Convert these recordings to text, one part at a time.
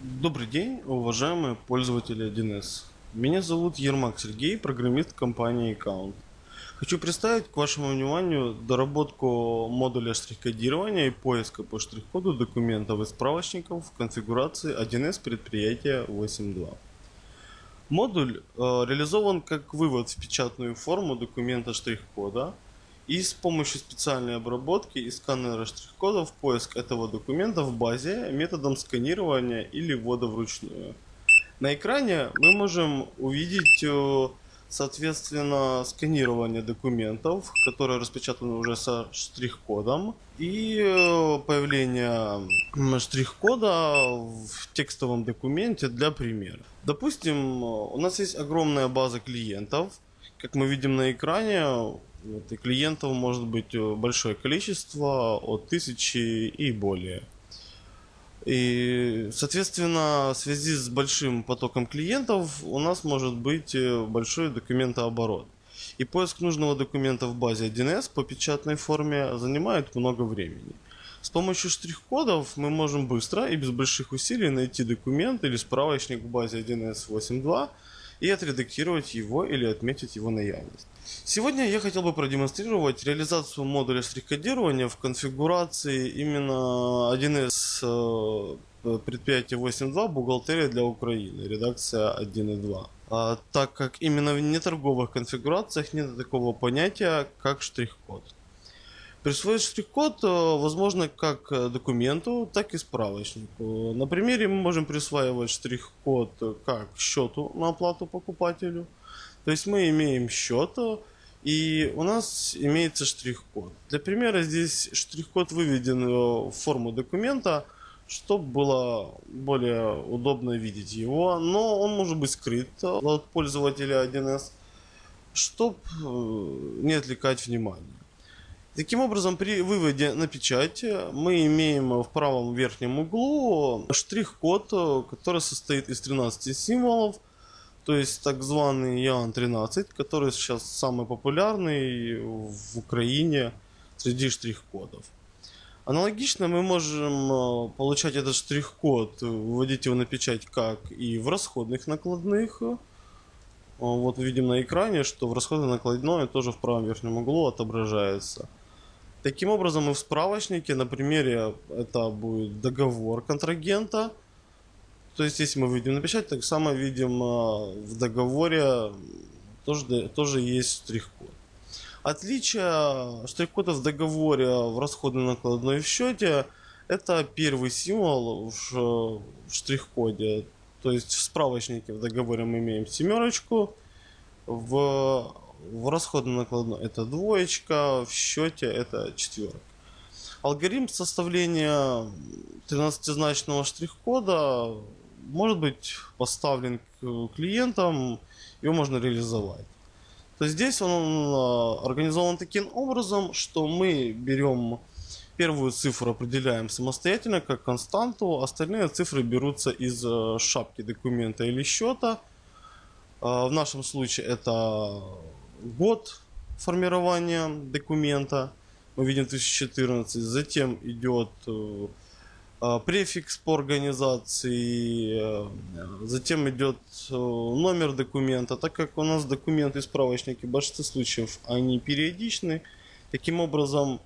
Добрый день, уважаемые пользователи 1С. Меня зовут Ермак Сергей, программист компании Account. Хочу представить к вашему вниманию доработку модуля штрих-кодирования и поиска по штрих-коду документов и справочников в конфигурации 1С предприятия 8.2. Модуль э, реализован как вывод в печатную форму документа штрих-кода – и с помощью специальной обработки и сканера штрих-кодов поиск этого документа в базе методом сканирования или ввода вручную. На экране мы можем увидеть э, соответственно сканирование документов, которые распечатаны уже со штрих-кодом и э, появление штрих-кода в текстовом документе для примера. Допустим, у нас есть огромная база клиентов, как мы видим на экране, вот, и клиентов может быть э, большое количество, от тысячи и более. И, соответственно, в связи с большим потоком клиентов у нас может быть э, большой документооборот. И поиск нужного документа в базе 1С по печатной форме занимает много времени. С помощью штрих-кодов мы можем быстро и без больших усилий найти документ или справочник в базе 1С 8.2 и отредактировать его или отметить его наявность. Сегодня я хотел бы продемонстрировать реализацию модуля штрих-кодирования в конфигурации именно 1С э, предприятия 8.2 бухгалтерия для Украины, редакция 1.2. А, так как именно в неторговых конфигурациях нет такого понятия, как штрих-код. Присвоить штрих-код э, возможно как документу, так и справочнику. На примере мы можем присваивать штрих-код как счету на оплату покупателю – то есть мы имеем счет, и у нас имеется штрих-код. Для примера здесь штрих-код выведен в форму документа, чтобы было более удобно видеть его, но он может быть скрыт от пользователя 1С, чтобы э, не отвлекать внимание. Таким образом, при выводе на печать мы имеем в правом верхнем углу штрих-код, который состоит из 13 символов, то есть так званый Ян-13, который сейчас самый популярный в Украине среди штрих-кодов. Аналогично мы можем э, получать этот штрих-код, выводить его на печать как и в расходных накладных. Э, вот видим на экране, что в расходной накладной тоже в правом верхнем углу отображается. Таким образом и в справочнике, на примере это будет договор контрагента – то есть, если мы видим на печать, так само видим а, в договоре тоже, тоже есть штрих-код. Отличие штрих-кода в договоре, в расходной накладной в счете, это первый символ в штрих-коде. То есть в справочнике в договоре мы имеем семерочку, в, в расходной накладной это двоечка, в счете это четверка. Алгоритм составления 13-значного штрих-кода может быть поставлен к клиентам, его можно реализовать. То есть здесь он а, организован таким образом, что мы берем первую цифру, определяем самостоятельно как константу, остальные цифры берутся из а, шапки документа или счета. В нашем случае это год формирования документа, мы видим 2014, затем идет э, а, префикс по организации, э, затем идет э, номер документа. Так как у нас документы и справочники в большинстве случаев они периодичны, таким образом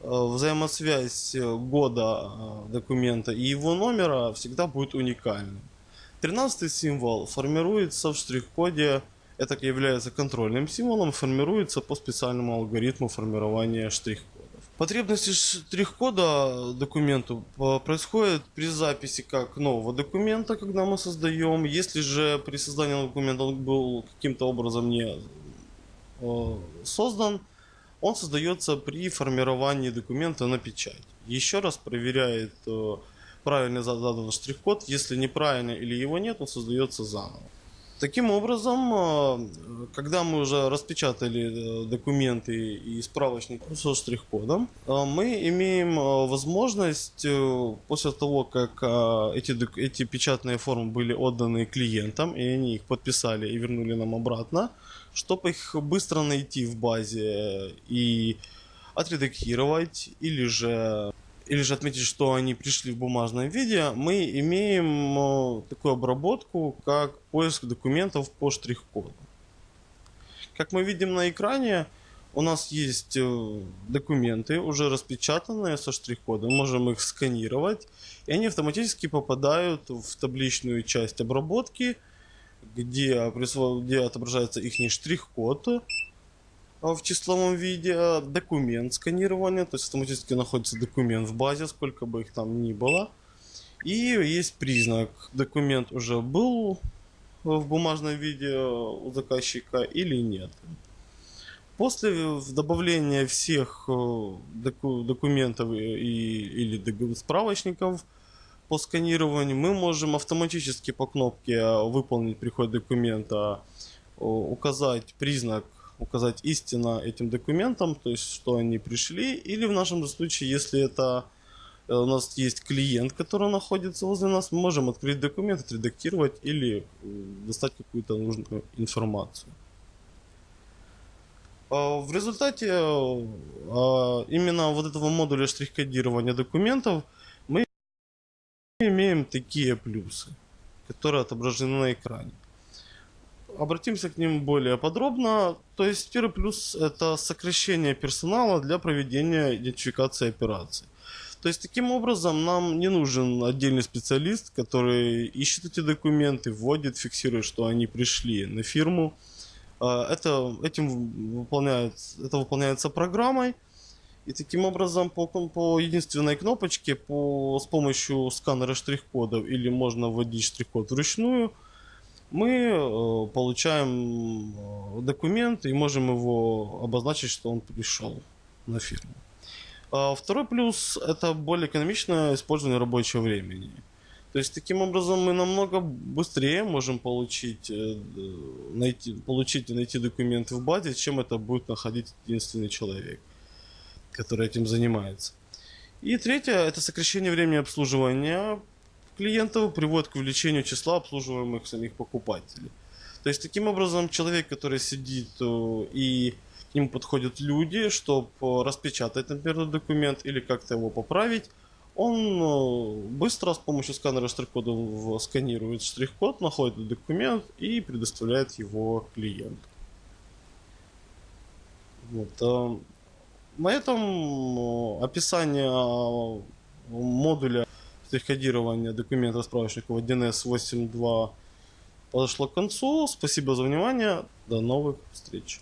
взаимосвязь года документа и его номера всегда будет уникальной. Тринадцатый символ формируется в штрих-коде, это является контрольным символом, формируется по специальному алгоритму формирования штрих-кода. Потребности штрих-кода документу происходит при записи как нового документа, когда мы создаем. Если же при создании документа он был каким-то образом не э, создан, он создается при формировании документа на печать. Еще раз проверяет э, правильно задан штрих-код. Если неправильно или его нет, он создается заново. Таким образом, э, когда мы уже распечатали э, документы и справочник со штрих-кодом, э, мы имеем возможность после того, как эти, эти печатные формы были отданы клиентам, и они их подписали и вернули нам обратно, чтобы их быстро найти в базе и отредактировать или же или же отметить, что они пришли в бумажном виде, мы имеем э, такую обработку, как поиск документов по штрих-коду. Как мы видим на экране, у нас есть э, документы, уже распечатанные со штрих-кодом, можем их сканировать, и они автоматически попадают в табличную часть обработки, где, где отображается их штрих-код в числовом виде, документ сканирования, то есть автоматически находится документ в базе, сколько бы их там ни было. И есть признак, документ уже был в бумажном виде у заказчика или нет. После добавления всех э, доку- документов и, или справочников по сканированию мы можем автоматически по кнопке выполнить приход документа э, указать признак, указать истинно этим документам, то есть что они пришли, или в нашем случае, если это э, у нас есть клиент, который находится возле нас, мы можем открыть документ, отредактировать или э, достать какую-то нужную информацию. А, В результате а, именно вот этого модуля штрих-кодирования документов мы имеем такие плюсы, которые отображены на экране. Обратимся к ним более подробно. То есть первый плюс это сокращение персонала для проведения идентификации операций. То есть таким образом нам не нужен отдельный специалист, который ищет эти документы, вводит, фиксирует, что они пришли на фирму. А, Это, этим выполняет, это выполняется программой. И таким образом по, по единственной кнопочке по, с помощью сканера штрих-кодов или можно вводить штрих-код вручную, мы э, получаем э, документ и можем его обозначить, что он пришел на фирму. А Второй плюс – это более экономичное использование рабочего времени. То есть таким образом мы намного быстрее можем получить, э, найти, получить и найти документы в базе, чем это будет находить единственный человек, который этим занимается. И третье – это сокращение времени обслуживания клиентов приводит к увеличению числа обслуживаемых самих покупателей. То есть таким образом человек, который сидит э, и к нему подходят люди, чтобы распечатать, например, документ или как-то его поправить, он э, быстро с помощью сканера штрих-кода сканирует штрих-код, находит документ и предоставляет его клиенту. Вот. э, На этом э, описание э, модуля штрих-кодирования документов справочников 1С 8.2 подошло к концу. Спасибо за внимание. До новых встреч.